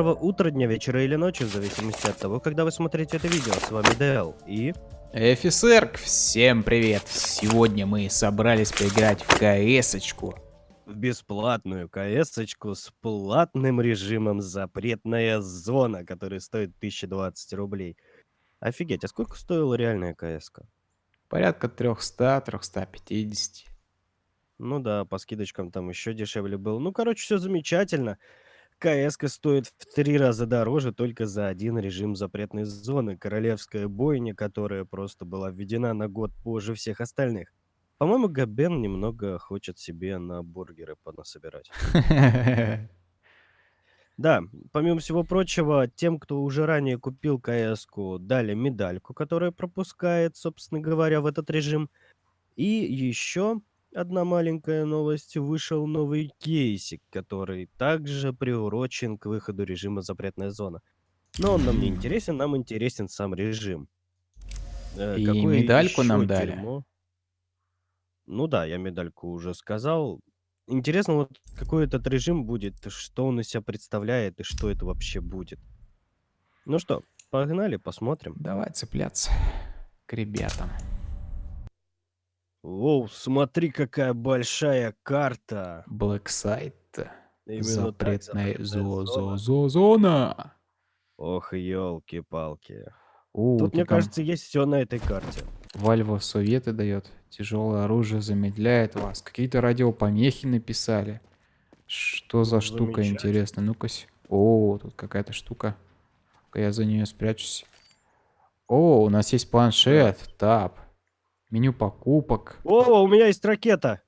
доброго утра, дня, вечера или ночи, в зависимости от того, когда вы смотрите это видео. С вами Дэл и... Эфисерк, всем привет! Сегодня мы собрались поиграть в кс-очку. В бесплатную кс с платным режимом «Запретная зона», который стоит 1020 рублей. Офигеть, а сколько стоила реальная кс -ка? Порядка 300-350. Ну да, по скидочкам там еще дешевле было. Ну, короче, все замечательно кс стоит в три раза дороже только за один режим запретной зоны. Королевская бойня, которая просто была введена на год позже всех остальных. По-моему, Габен немного хочет себе на бургеры понасобирать. Да, помимо всего прочего, тем, кто уже ранее купил кс дали медальку, которая пропускает, собственно говоря, в этот режим. И еще Одна маленькая новость. Вышел новый кейсик, который также приурочен к выходу режима «Запретная зона». Но он нам не интересен, нам интересен сам режим. Э, И медальку нам дали. дерьмо? Ну да, я медальку уже сказал. Интересно, вот какой этот режим будет, что он из себя представляет и что это вообще будет. Ну что, погнали, посмотрим. Давай цепляться к ребятам. Воу, смотри, какая большая карта. Blacksite. Запретная зо зо зо зона. Ох, елки-палки. Тут, мне кажется, есть все на этой карте. Valve советы дает. Тяжелое оружие замедляет вас. Какие-то радиопомехи написали. Что за штука интересная? Ну-ка. О, тут какая-то штука. Я за нее спрячусь. О, у нас есть планшет. Тап. Меню покупок. О, у меня есть ракета.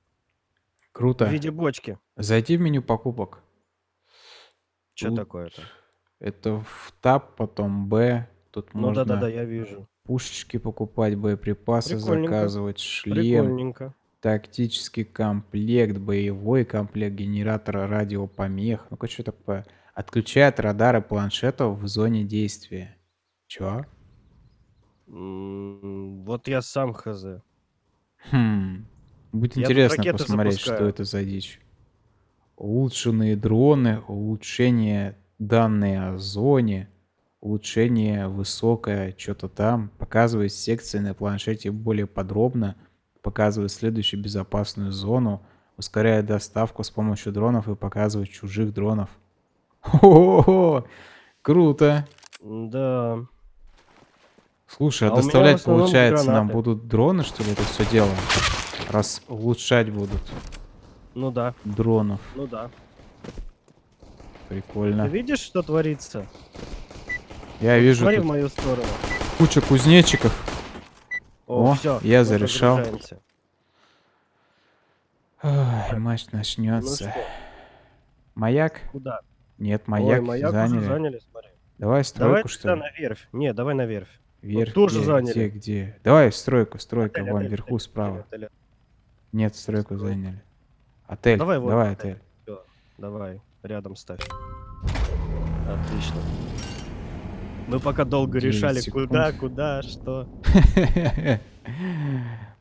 Круто. В виде бочки. Зайди в меню покупок. Что такое-то? Это в таб, потом Б. Тут ну, можно да, да, да, я вижу. пушечки покупать, боеприпасы заказывать, шлем, тактический комплект, боевой комплект, генератор радиопомех. Ну-ка, что такое? Отключает радары планшетов в зоне действия. Чё? Вот я сам хз. Хм. Будет Я интересно посмотреть, запускаю. что это за дичь. Улучшенные дроны, улучшение данные о зоне, улучшение высокое, что-то там. Показывает секции на планшете более подробно. Показывает следующую безопасную зону. Ускоряет доставку с помощью дронов и показывает чужих дронов. О, круто. Да. Слушай, а, а доставлять, получается, гранаты. нам будут дроны, что ли, это все дело? Раз улучшать будут. Ну да. Дронов. Ну да. Прикольно. Ты видишь, что творится? Я вот вижу. Смотри в мою сторону. Куча кузнечиков. О, О все, я зарешал. Ой, матч начнется. Ну маяк? Куда? Нет, маяк, Ой, маяк заняли. заняли смотри. Давай стройку, Давай что ли? на верфь. Не, давай на верфь. Вверх. Вот тоже где, заняли. Где, где? Давай стройку, стройка, отель, вон отель, вверху отель, справа. Отель, отель. Нет, стройку Строй. заняли. Отель, давай, вот, давай отель. отель. Все, давай, рядом ставь. Отлично. Мы пока долго решали, секунд. куда, куда, что.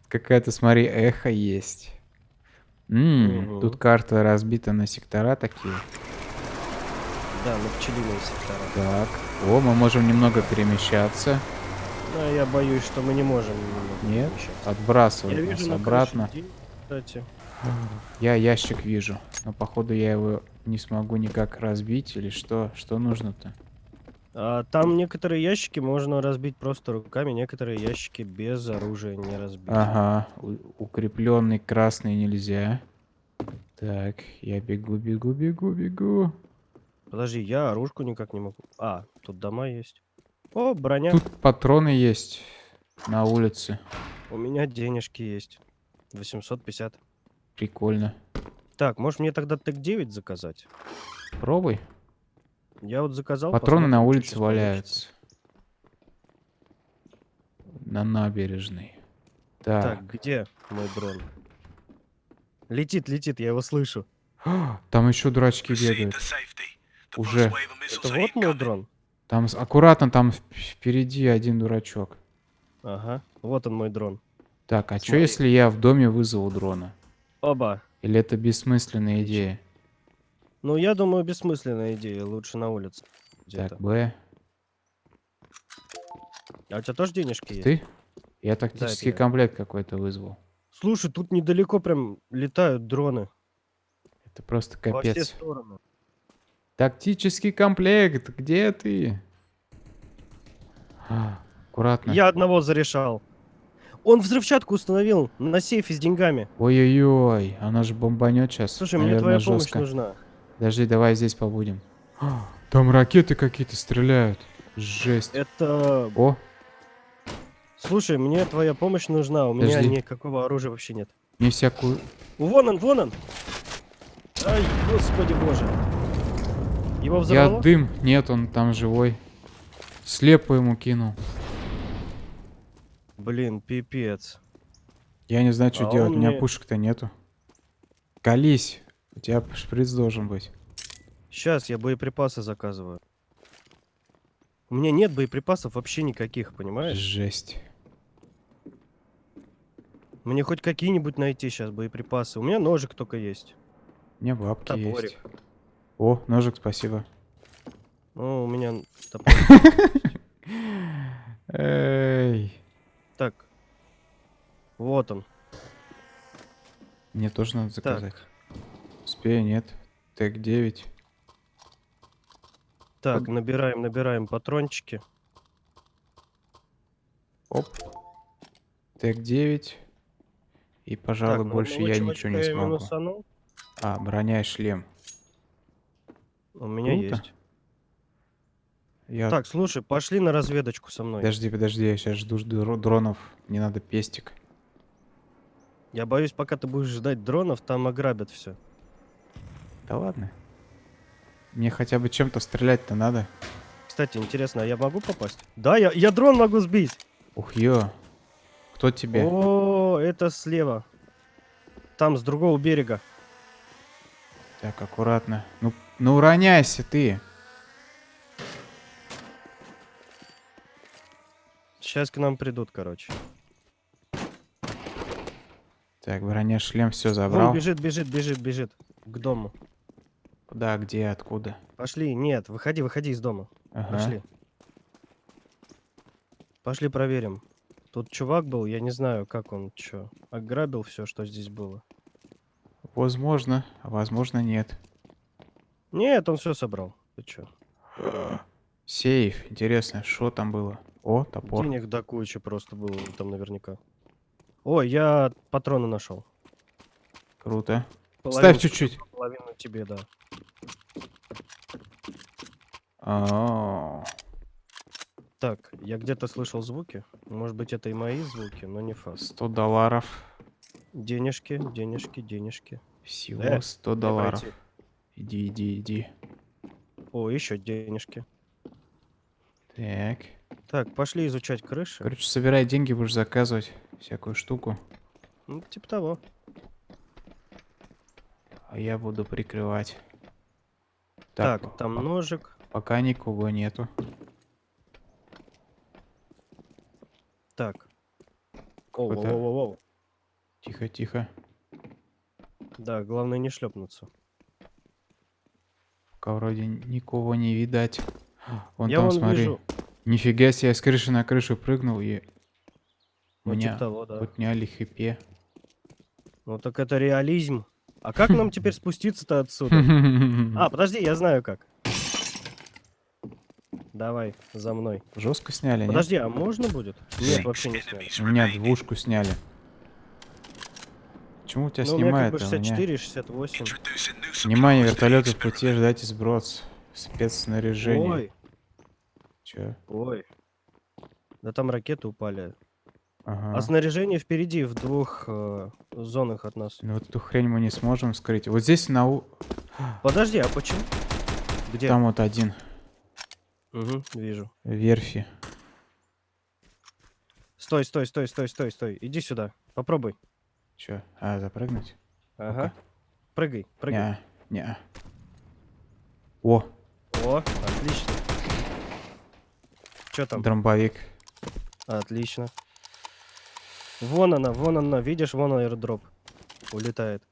Какая-то, смотри, эхо есть. М Тут карта разбита на сектора такие. Да, на пчелиные сектора. Так. О, мы можем немного перемещаться. Но я боюсь, что мы не можем. Нет, отбрасывать я вижу обратно. Кстати. Я ящик вижу, но походу я его не смогу никак разбить или что? Что нужно-то? А, там некоторые ящики можно разбить просто руками, некоторые ящики без оружия не разбить. Ага, укрепленный красный нельзя. Так, я бегу, бегу, бегу, бегу. Подожди, я оружку никак не могу. А, тут дома есть. О, броня. Тут патроны есть на улице. У меня денежки есть. 850. Прикольно. Так, может мне тогда ТЭК-9 заказать? Пробуй. Я вот заказал. Патроны на улице валяются. На набережной. Так. так, где мой дрон? Летит, летит, я его слышу. Там еще дурачки бегают. Уже. Это вот мой дрон? Там аккуратно, там впереди один дурачок. Ага, вот он мой дрон. Так, а что если я в доме вызову дрона? Оба. Или это бессмысленная идея? Ну, я думаю, бессмысленная идея. Лучше на улице. Так, Б. А у тебя тоже денежки есть? Ты? Я тактический я. комплект какой-то вызвал. Слушай, тут недалеко прям летают дроны. Это просто Во все капец. стороны. Тактический комплект, где ты? А, Аккуратно. Я одного зарешал. Он взрывчатку установил на сейфе с деньгами. Ой-ой-ой, она же бомбанет сейчас. Слушай, мне твоя помощь нужна. Подожди, давай здесь побудем. А, Там ракеты какие-то стреляют. Жесть. Это... О, Слушай, мне твоя помощь нужна. У меня Подожди. никакого оружия вообще нет. мне всякую... Вон он, вон он! Ай, господи боже. Его Я взорвало? дым. Нет, он там живой. Слепо ему кинул. Блин, пипец. Я не знаю, что А делать. У меня мне- пушек-то нету. Колись. У тебя шприц должен быть. Сейчас я боеприпасы заказываю. У меня нет боеприпасов вообще никаких, понимаешь? Жесть. Мне хоть какие-нибудь найти сейчас боеприпасы. У меня ножик только есть. У меня бабки Топорик. есть. О, ножик, спасибо. Ну, у меня топор. Эй. Так. Вот он. Мне тоже надо Так. заказать. Успею, нет. Тег 9. Так, набираем, набираем патрончики. Оп. Тег 9. И, пожалуй, Так, больше я ничего не смогу. минусанул. А, броня и шлем. У меня Круто. есть. Я... Так, слушай, пошли на разведочку со мной. Подожди, подожди, я сейчас жду дро- дронов. Мне надо пестик. Я боюсь, пока ты будешь ждать дронов, там ограбят все. Да ладно. Мне хотя бы чем-то стрелять-то надо. Кстати, интересно, а я могу попасть? Да, я, я дрон могу сбить. Ух, ё. Кто тебе? О, это слева. Там, с другого берега. Так, аккуратно. Ну, ну уроняйся ты. Сейчас к нам придут, короче. Так, броня, шлем, все Вон забрал. бежит, бежит, бежит, бежит. К дому. Куда, где, откуда? Пошли, нет, выходи, выходи из дома. Ага. Пошли. Пошли проверим. Тут чувак был, я не знаю, как он чё. Ограбил все, что здесь было. Возможно, а возможно нет. Нет, он все собрал. Ты чё? Сейф. Интересно, что там было? О, топор. Денег до кучи просто было там наверняка. Ой, я патроны нашел. Круто. Половину- Ставь чуть-чуть. Половину тебе, да. А, Так, я где-то слышал звуки. Может быть, это и мои звуки, но не факт. 100 долларов. Денежки, денежки, денежки. Всего Э, 100 Дай долларов. пройти. Иди, иди, иди. О, еще денежки. Так. Так, пошли изучать крыши. Короче, собирай деньги, будешь заказывать всякую штуку. Ну, типа того. А я буду прикрывать. Так, там по- ножик. Пока никого нету. Так. Оу, Какой-то- оу, оу, оу. Тихо, тихо. Да, главное не шлепнуться. Пока вроде никого не видать. Вон я там, вон смотри. вижу. Нифига себе, я с крыши на крышу прыгнул и... Ну, Меня типа того, да. подняли хипе. Ну так это реализм. А как нам теперь спуститься-то отсюда? А, подожди, я знаю как. Давай, за мной. Жестко сняли? Подожди, а можно будет? Нет, вообще не сняли. У меня двушку сняли. Почему у тебя Ну, у меня как снимает? бы а у меня- 64 и 68. Внимание, вертолеты в пути, ждайте сброс. Спецснаряжение. Ой, Чё? ой. Да там ракеты упали. Ага. А снаряжение впереди, в двух э, зонах от нас. Ну вот эту хрень мы не сможем скрыть. Вот здесь на у... Подожди, а почему? Где? Там вот один. Угу, вижу. Верфи. Стой, стой, стой, стой, стой, стой. Иди сюда. Попробуй. Чё? А, запрыгнуть? Ага. Прыгай, прыгай. Неа, неа. О, О, отлично. Что там? дромбовик. Отлично. Вон она, вон она, видишь, вон аирдроп. Улетает.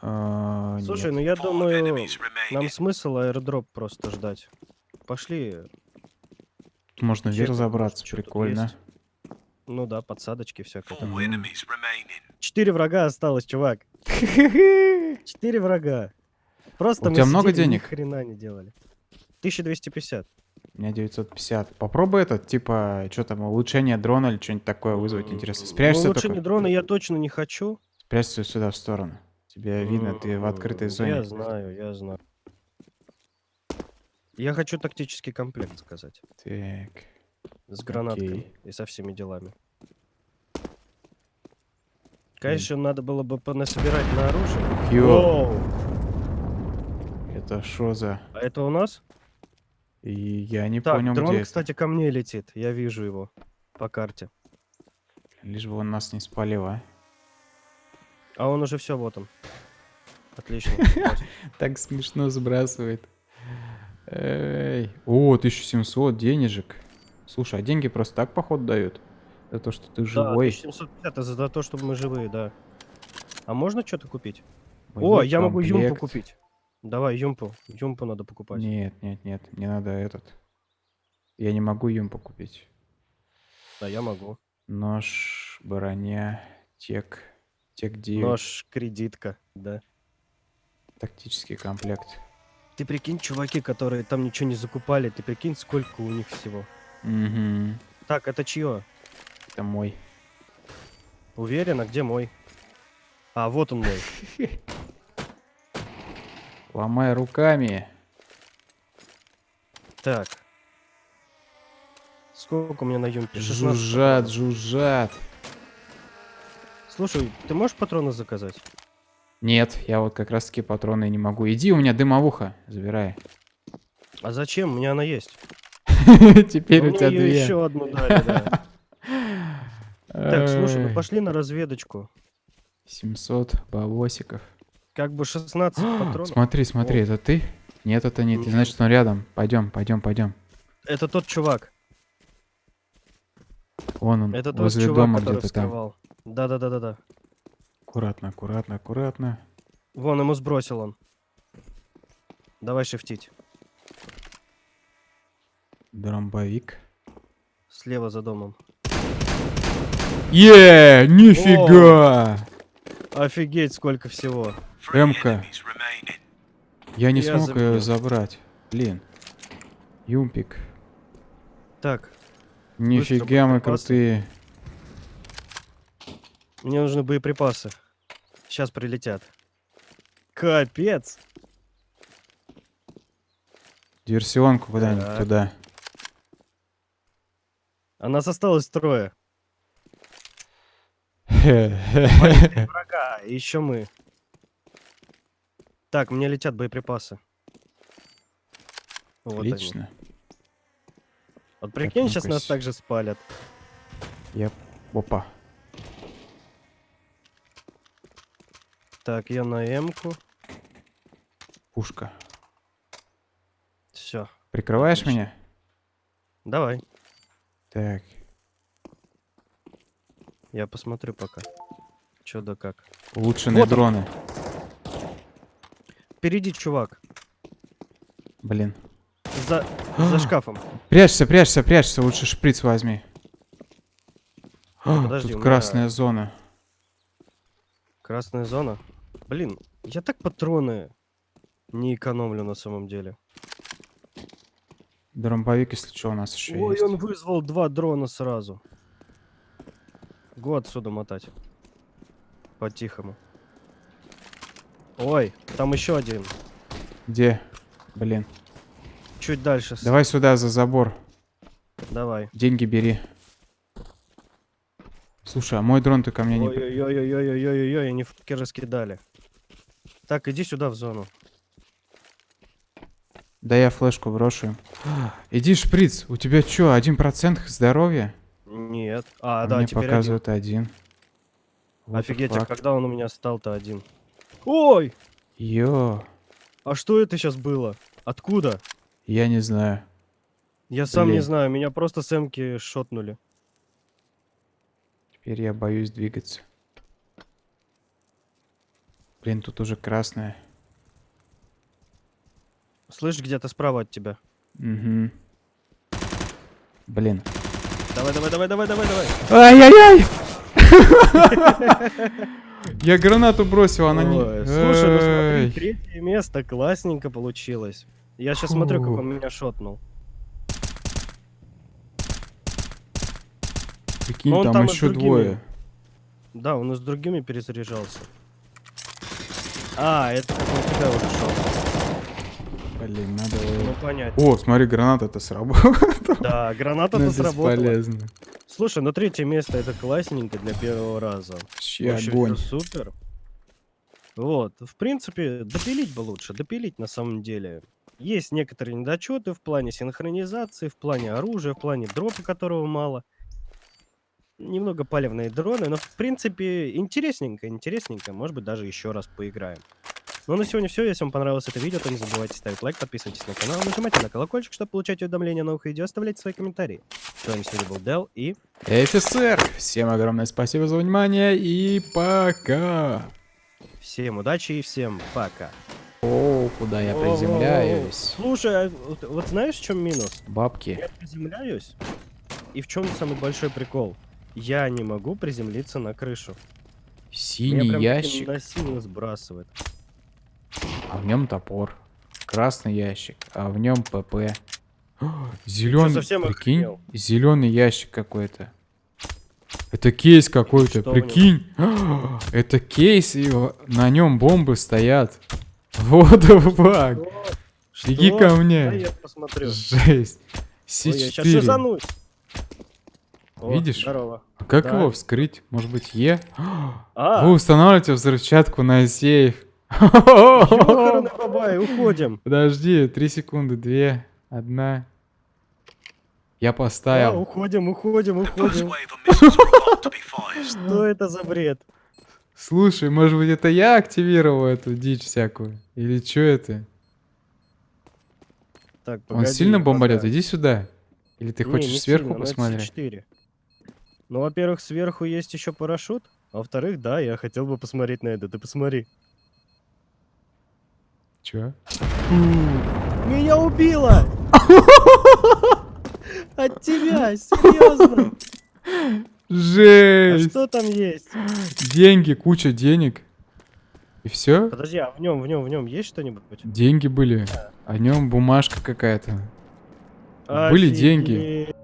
А, Слушай, нет. ну я думаю, нам смысл аирдроп просто ждать. пошли. Можно вверх забраться, прикольно. Ну да, подсадочки всякое. Четыре врага осталось, чувак. Четыре врага. Просто У тебя много денег? Ни хрена не делали. 1250. У меня 950. Попробуй этот, типа, что там, улучшение дрона или что-нибудь такое вызвать, интересно. Спрячься ну, улучшение только. дрона я точно не хочу. Спрячься сюда, в сторону. Тебе видно, ты в открытой зоне. Я знаю, я знаю. Я хочу тактический комплект сказать. Так. С гранаткой Окей. и со всеми делами. Конечно, надо было бы понасобирать на оружие. Йоу. Это что за... А это у нас? И я не так, понял, дрон, где кстати, это. ко мне летит. Я вижу его по карте. Лишь бы он нас не спалил, а. А он уже все, вот он. Отлично. Так смешно сбрасывает. Эй. О, 1700 денежек. Слушай, а деньги просто так, поход дают? За то, что ты живой. Да, 1750 это за то, что мы живые, да. А можно что-то купить? О, я могу юмпу купить. Давай, юмпу. Юмпу надо покупать. Нет, нет, нет. Мне надо этот. Я не могу юмпу купить. Да, я могу. Нож, броня, тек. Тек 9. Нож, кредитка, да. Тактический комплект. Ты прикинь, чуваки, которые там ничего не закупали, ты прикинь, сколько у них всего. Угу. Так, это чье? Это мой. Уверен, а где мой? А, вот он мой. Ломай руками. Так. Сколько у меня на юмпе? Жужжат, жужжат. Слушай, ты можешь патроны заказать? Нет, я вот как раз таки патроны не могу. Иди, у меня дымовуха, забирай. А зачем? У меня она есть. Теперь у тебя две. еще одну дали, да. Так, слушай, ну пошли на разведочку. 700 бабосиков. Как бы 16 патронов. Смотри, смотри, это ты? Нет, это не ты. Значит, он рядом. Пойдем, пойдем, пойдем. Это тот чувак. Вон он, это возле тот дома где-то там. Да-да-да-да-да. Аккуратно, аккуратно, аккуратно. Вон, ему сбросил он. Давай шифтить. Дромбовик. Слева за домом. Е, нифига! Офигеть, сколько всего. МК. Я не Я смог ее забрать. Блин. Юмпик. Так. Нифига мы крутые. Мне нужны боеприпасы. Сейчас прилетят. Капец. Диверсионку куда-нибудь туда. А нас осталось трое. врага, еще мы. Так, мне летят боеприпасы. Вот Отлично. Они. Вот прикинь, сейчас нас также спалят. Я... Опа. Так, я на М-ку. Пушка. Все. Прикрываешь Отлично. меня? Давай. Так. Я посмотрю пока. Чё да как. Улучшенные вот дроны. Впереди чувак. Блин. За, за шкафом. Прячься, прячься, прячься. Лучше шприц возьми. Подожди, Тут красная меня... зона. Красная зона? Блин, я так патроны не экономлю на самом деле. Дромбовик, если что, у нас еще Ой, есть. он вызвал два дрона сразу. Го отсюда мотать. По-тихому. Ой, там еще один. Где? Блин. Чуть дальше. Давай сюда, за забор. Давай. Деньги бери. Слушай, а мой дрон ты ко мне не... Ой-ой-ой-ой-ой-ой-ой, они фотки раскидали. Так, иди сюда в зону. Да я флешку брошу. Иди, шприц. У тебя что, один процент здоровья? Нет. А, да, мне теперь показывает один. один. Офигеть, а когда он у меня стал-то один? Ой! Йо. А что это сейчас было? Откуда? Я не знаю. Я сам Блин. не знаю, меня просто с эмки шотнули. Теперь я боюсь двигаться. Блин, тут уже красное. Слышь, где-то справа от тебя. Угу. Блин. Давай, давай, давай, давай, давай, давай. Ай-яй-яй! Я гранату бросил, она не... Слушай, ну смотри, третье место, классненько получилось. Я сейчас смотрю, как он меня шотнул. Прикинь, там, еще двое. Да, он и с другими перезаряжался. А, это как он тебя уже шел. Блин, надо... Ну, понятно. О, смотри, граната-то сработала. Да, граната-то сработала. Слушай, ну третье место это классненько для первого раза. Вообще огонь. супер. Вот, в принципе, допилить бы лучше, допилить на самом деле. Есть некоторые недочеты в плане синхронизации, в плане оружия, в плане дропа, которого мало. Немного палевные дроны, но в принципе интересненько, интересненько. Может быть даже еще раз поиграем. Ну а на сегодня все. Если вам понравилось это видео, то не забывайте ставить лайк, подписывайтесь на канал, нажимайте на колокольчик, чтобы получать уведомления о новых видео, оставляйте свои комментарии. С вами сегодня был Дел и ФСР, всем огромное спасибо за внимание и пока. всем удачи и всем пока. О, куда я приземляюсь? Слушай, а вот, вот знаешь, в чем минус? Бабки. Я приземляюсь, и в чем самый большой прикол? Я не могу приземлиться на крышу. Меня Синий прям ящик, на силу сбрасывает. А в нем топор. Красный ящик, а в нем ПП. Зеленый, совсем прикинь, охренел? зеленый ящик какой-то. Это кейс какой-то, прикинь. Это кейс, и на нем бомбы стоят. Вот фак. Что? Что? ко мне. Посмотрю. Жесть. Ой, я сейчас С4. шизанусь. О, Видишь? Здорово. А как Да. его вскрыть? Может быть, Е? А, Вы устанавливаете взрывчатку на сейф. бабай, уходим. Подожди, три секунды, две, одна. Я поставил. уходим, уходим, уходим. Что это за бред? Слушай, может быть, это я активировал эту дичь всякую? Или что это? Так, Он погоди, сильно пока. бомбарет? Иди сюда. Или ты Не, хочешь не сверху сильно, посмотреть? С4. Ну, во-первых, сверху есть еще парашют. А во-вторых, да, я хотел бы посмотреть на это. Ты посмотри. Чё? Меня убило! От тебя, серьезно. А Жесть! что там есть? Деньги, куча денег. И все? Подожди, а в нем, в нем, в нем есть что-нибудь? Деньги были. О нем бумажка какая-то. Были деньги.